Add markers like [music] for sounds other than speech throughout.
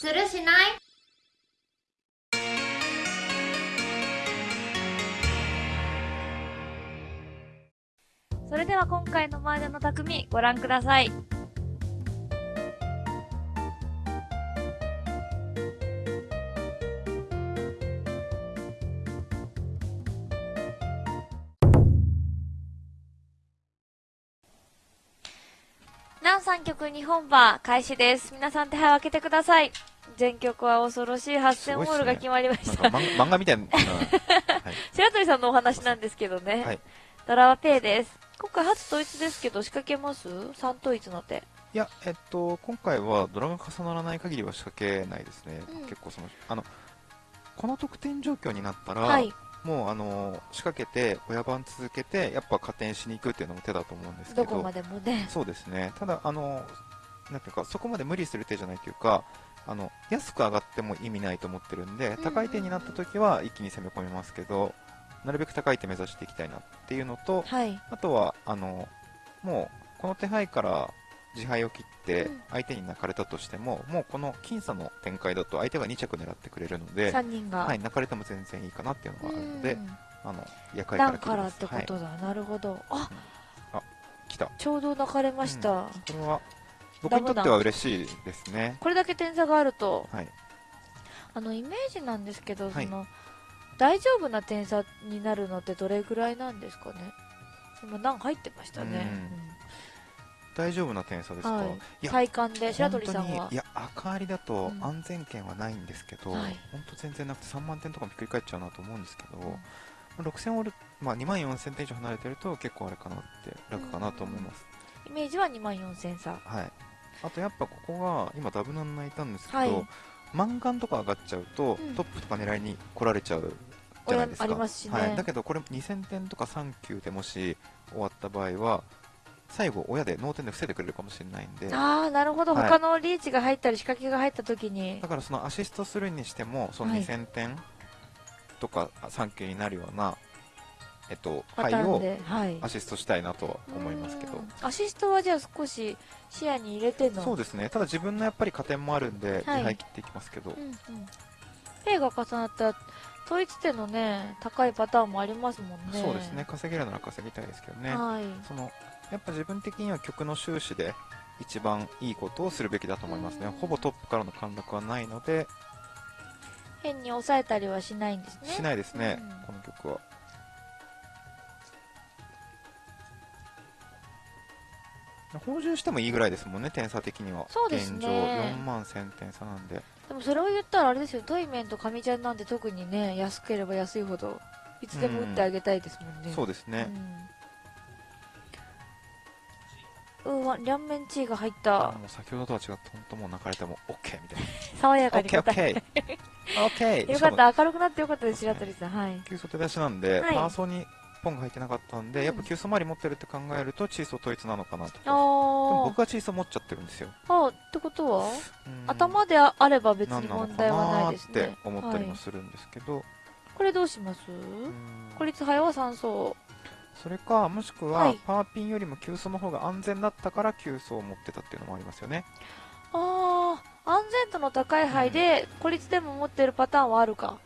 するしない？それでは今回の麻雀の匠ご覧ください。南三曲日本馬開始です。皆さん手配を開けてください。全曲は恐ろしい8000ホールが決まりました。なんか漫漫画みたいな、[laughs] 白鳥さんのお話なんですけどね。はいドラはペイです。今回初統一ですけど仕掛けます ?3 統一の手。いや、えっと、今回はドラが重ならない限りは仕掛けないですね。うん結構その、あの、この得点状況になったら、はい。もうあの、仕掛けて、親番続けて、やっぱ加点しに行くっていうのも手だと思うんですけど、どこまでもね。そうですね。ただ、あの、なんていうか、そこまで無理する手じゃないというか、あの、安く上がっても意味ないと思ってるんで、ん高い手になった時は一気に攻め込みますけど、なるべく高い手目指していきたいなっていうのと、はい。あとは、あの、もう、この手配から自敗を切ってうん、相手に泣かれたとしても、もうこの僅差の展開だと相手が2着狙ってくれるので、3人が。はい、泣かれても全然いいかなっていうのがあるので、うんあの、役割からってことだ。なるほど。あ、来た。ちょうど泣かれました。これは、僕にとっては嬉しいですね。これだけ点差があると、はい。あの、イメージなんですけど、はい。その、大丈夫な点差になるのってどれぐらいなんですかね？今何入ってましたね？大丈夫な点差ですか、はい。体感で白鳥さんは？いや赤ありだとうん。安全圏はないんですけど、はい。本当全然なくて3万点とかもひっくり返っちゃうなと思うんですけど、6000オール、まあ、2万4000点以上離れてると結構あれかなって楽かなと思います、イメージは2万4000差。はいあとやっぱここが今ダブナン泣いたんですけど、はい。マンガンとか上がっちゃうと、うん。トップとか狙いに来られちゃうじゃないですか。ありますしね。はい、だけどこれ2000点とか3級でもし終わった場合は最後親で脳天で防いでくれるかもしれないんで。ああなるほど、はい。他のリーチが入ったり仕掛けが入った時に。だからそのアシストするにしてもそのはい。2000点とか3級になるような、えっと、はい。アシストしたいなとは思いますけど。うん。アシストはじゃあ少し視野に入れての？そうですね。ただ自分のやっぱり加点もあるんではい。自敗切っていきますけど、うんうん。ペイが重なった統一点のね高いパターンもありますもんね。そうですね。稼げるなら稼ぎたいですけどね、はい。そのやっぱ自分的には曲の終始で一番いいことをするべきだと思いますね。うん。ほぼトップからの陥落はないので。変に抑えたりはしないんですね。しないですね、うん。この曲は補充してもいいぐらいですもんね点差的には。そうですね。現状4万1000点差なんで。でもそれを言ったらあれですよ。トイメンとカミちゃんなんて特にね安ければ安いほどいつでも打ってあげたいですもんね、そうですね、うん、うわ両面チーが入っあたもう先ほどとは違って本当もう泣かれても OK みたい爽やかなに答え OKOK [laughs] よしかった。明るくなってよかったです白鳥さん。はい。急走手出しなんで、はい。パーソにポンが入ってなかったんで、うん。やっぱ急走周り持ってるって考えるとチーソー統一なのかなとか。でも僕はチーソー持っちゃってるんですよ。あってことは？うん。頭であれば別に問題はなないっですね。て思ったりはいもするんですけど、これどうします？うん。孤立早は3層。それかもしくははい。パーピンよりも急走の方が安全だったから急走を持ってたっていうのもありますよね。ああ安全度の高い牌で孤立でも持ってるパターンはあるか、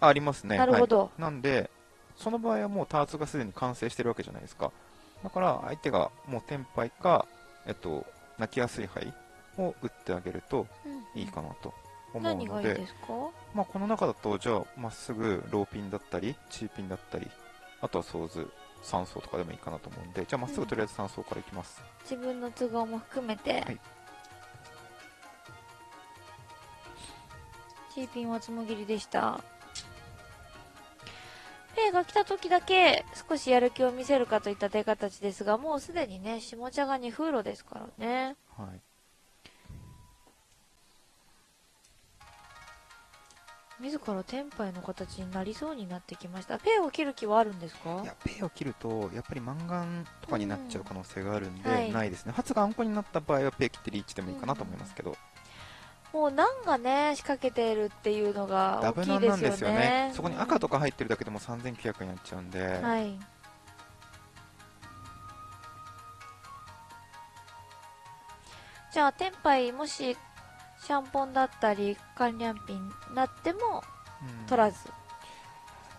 あありますね。なるほど、はい。なんでその場合はもうターツがすでに完成してるわけじゃないですか。だから相手がもうテンパイかえっと泣きやすい牌を打ってあげるとうん。いいかなと思う何がいいので、ですか？まあ、この中だとじゃあまっすぐローピンだったりチーピンだったりあとはソーズ3層とかでもいいかなと思うんでじゃあまっすぐとりあえず3層からいきます、自分の都合も含めて、はい。チーピンはつもぎりでしたが来た時だけ少しやる気を見せるかといった手形ですがもうすでにね下茶が2風呂ですからね。はい。自らテンパイの形になりそうになってきました。ペイを切る気はあるんですか？いやペイを切るとやっぱりマンガンとかになっちゃう可能性があるんで、うんはい。ないですね。発があんこになった場合はペイ切ってリーチでもいいかなと思いますけど、もうナンがね仕掛けてるっていうのが大きいですよね。なんですよね。そこに赤とか入ってるだけでも3900になっちゃうんで、はい。じゃあテンパイもしシャンポンだったり、カンリャンピンになってもうん。取らず。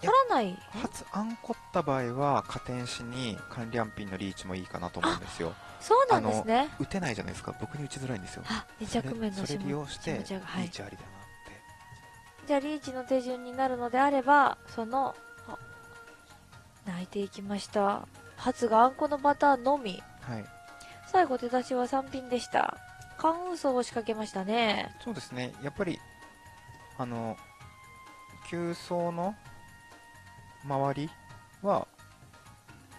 取らない？初アンコった場合は加点しに関リャンピンのリーチもいいかなと思うんですよそうなんですね。打てないじゃないですか僕に打ちづらいんですよあ、二着面のそれそれ利用してリー。チありだなって、じゃあリーチの手順になるのであれば、その、あ泣いていきました。初があんこのパターンのみ。はい最後出だしは3品でした。関運送を仕掛けましたね。そうですねやっぱりあの急走の周りは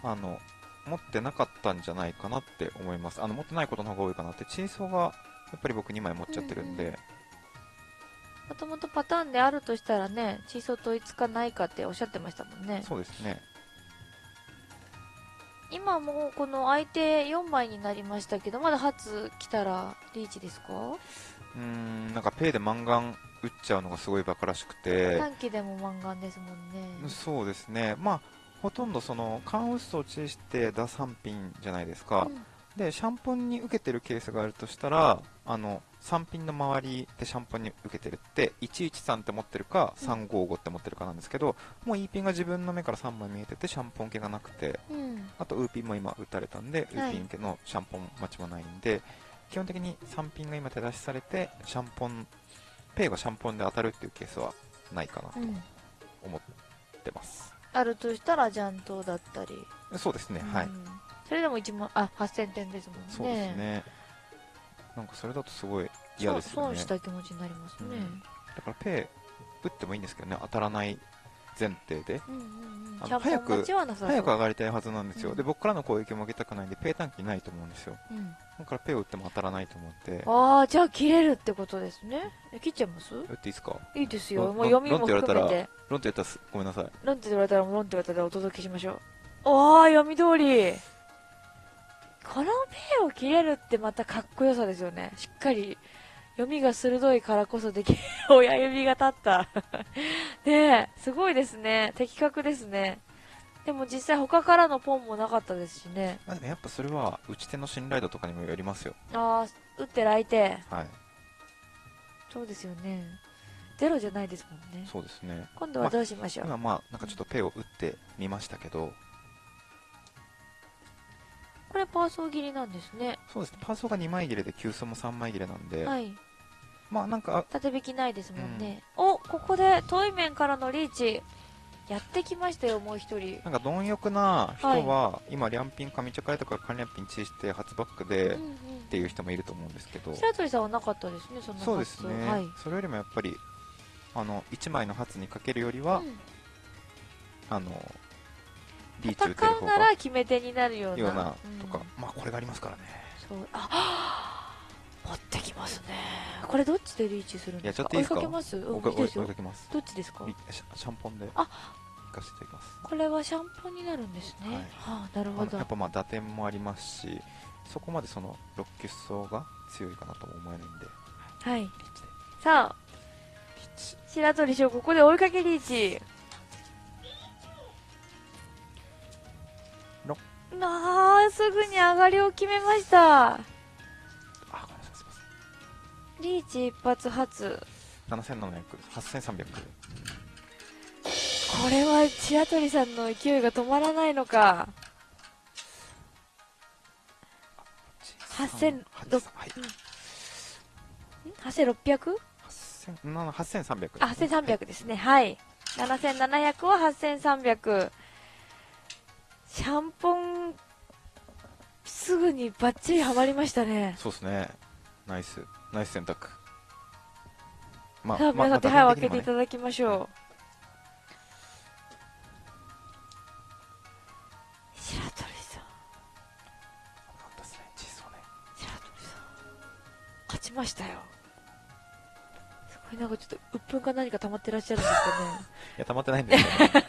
あの持ってなかったんじゃないかなって思います。あの持ってないことの方が多いかなって。チーソーがやっぱり僕2枚持っちゃってるんで、もともとパターンであるとしたらね、チーソー統一かないかっておっしゃってましたもんね。そうですね。今もうこの相手4枚になりましたけど、まだ初来たらリーチですか？うーんなんかペイでマンガン打っちゃうのがすごいバカらしくて。短期でもマンガンですもんね。そうですね。まあほとんどそのカンウッソをチェして打3品じゃないですか、うん。でシャンポンに受けてるケースがあるとしたらあの3品の周りでシャンポンに受けてるって113って持ってるかうん。355って持ってるかなんですけど、もう E ピンが自分の目から3枚見えててシャンポン系がなくて。うん。あとウーピンも今打たれたんで、はい。ウーピン系のシャンポン待ちもないんで基本的に3品が今手出しされてシャンポンペイがシャンポンで当たるっていうケースはないかなとうん。思ってます、あるとしたらジャントだったり。そうですね、はいうんそれでも1万、あ、8000点ですもんね。そうですねなんかそれだとすごい嫌ですよね損した気持ちになりますね。うんだからペイ打ってもいいんですけどね当たらない前提でうんうんうん。早く。早く上がりたいはずなんですよ、うんで僕からの攻撃も受けたくないんでペイ単騎ないと思うんですようん。だからペイを打っても当たらないと思ってああ、じゃあ切れるってことですね。え切っちゃいます？打っていいですか？いいですよ。もう読みもロンって言われたら含めて。ロンって言ったらすごめんなさいロンって言われたらもうロンって言われたらお届けしましょう。おー、読み通り。このペイを切れるってまたかっこよさですよね。しっかり読みが鋭いからこそできる親指が立った。[laughs] ねえ、すごいですね。的確ですね。でも実際他からのポンもなかったですしね。まあでもやっぱそれは打ち手の信頼度とかにもよりますよああ、打ってる相手。はいそうですよね。ゼロじゃないですもんね。そうですね今度はどうしましょう。今まあなんかちょっとペイを打ってみましたけどこれパーソー切りなんですね。そうですねパーソーが2枚切れで急走も3枚切れなんで、はい。まあなんか縦引きないですもんね。お、ここで遠い面からのリーチ。やってきましたよ、もう一人。なんか貪欲な人は、今、リャンピン、上茶会とか、カンリャンピンチーして、初バックで、うんうんっていう人もいると思うんですけど、白鳥さんはなかったですね、そんなそうですね、はい。それよりもやっぱり、あの、1枚の初にかけるよりは、うんあの、リーチ打てる方が戦うなら決め手になるような。ようなうんとか、まあこれがありますからね。そう。あ、持ってきますね。これどっちでリーチするんですか？追いかけます？うん、追いか。けます。どっちですか？リシャンポンで、あ行かせていきます。これはシャンポンになるんですね。はいはあ、なるほどやっ。ぱまあ打点もありますし、そこまでその、ロッキュッソが強いかなとも思えないんで、はい。さあ。白鳥翔、ここで追いかけリーチ。のなあ、すぐに上がりを決めました。リーチ一発発。7700、8300。これは白鳥さんの勢いが止まらないのか。8000 8000はい。8600? 8000な8300。あ、8300ですね。はい。7700は8300。シャンポン、すぐにバッチリハマりましたね。そうですね。ナイス。ナイス選択。まさあ、皆さん手配を開けていただきましょう。白鳥さん、なんですね、ね。白鳥さん、勝ちましたよ。すごいなんかちょっと、鬱憤か何か溜まってらっしゃるんですかね。[laughs] いや、溜まってないんですけど。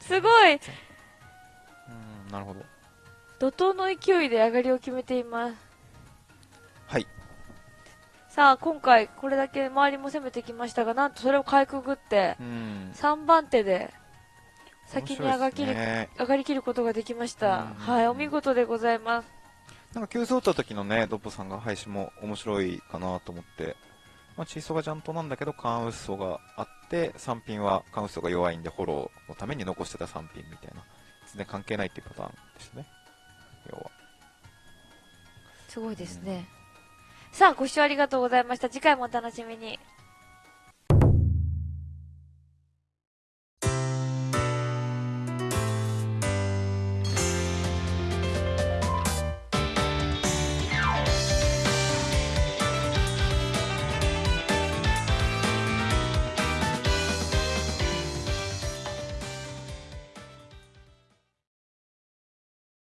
[laughs] すごいうん、なるほど。怒涛の勢いで上がりを決めています。さあ、今回これだけ周りも攻めてきましたが、なんとそれをかいくぐって、うん、3番手で先に上がきる、ね、上がりきることができました。うん、はい、お見事でございます。なんか急走った時のね、ドッポさんが配信も面白いかなと思って、まあ、チーソーがちゃんとなんだけど、カンウッソがあって、3品はカンウッソが弱いんで、フォローのために残してた3品みたいな。全然関係ないっていうパターンですね。要は。すごいですね。うんさあ、ご視聴ありがとうございました。次回もお楽しみに。